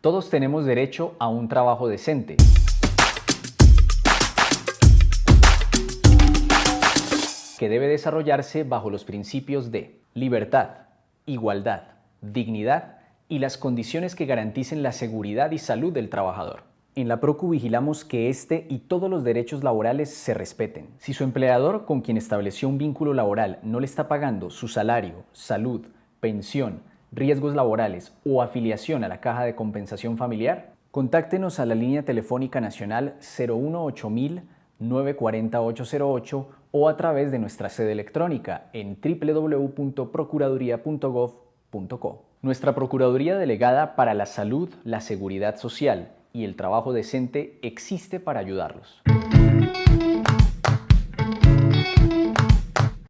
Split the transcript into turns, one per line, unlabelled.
Todos tenemos derecho a un trabajo decente. que debe desarrollarse bajo los principios de libertad, igualdad, dignidad y las condiciones que garanticen la seguridad y salud del trabajador. En la PROCU vigilamos que este y todos los derechos laborales se respeten. Si su empleador con quien estableció un vínculo laboral no le está pagando su salario, salud, pensión, riesgos laborales o afiliación a la Caja de Compensación Familiar, contáctenos a la línea telefónica nacional 018000 940 o a través de nuestra sede electrónica en www.procuraduría.gov.co. Nuestra Procuraduría Delegada para la Salud, la Seguridad Social y el Trabajo Decente existe para ayudarlos.